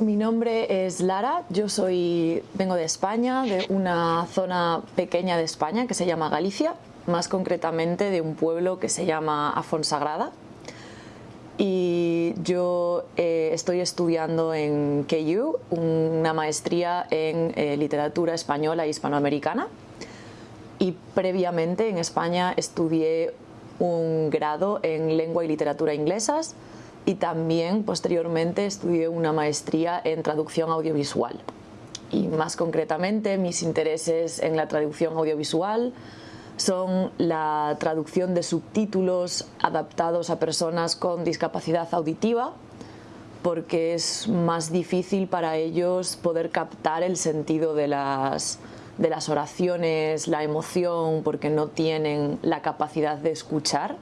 mi nombre es Lara, yo soy, vengo de España, de una zona pequeña de España que se llama Galicia, más concretamente de un pueblo que se llama Afonsagrada. Y yo eh, estoy estudiando en KU una maestría en eh, literatura española e hispanoamericana. Y previamente en España estudié un grado en lengua y literatura inglesas y también posteriormente estudié una maestría en traducción audiovisual. Y más concretamente mis intereses en la traducción audiovisual son la traducción de subtítulos adaptados a personas con discapacidad auditiva porque es más difícil para ellos poder captar el sentido de las, de las oraciones, la emoción, porque no tienen la capacidad de escuchar.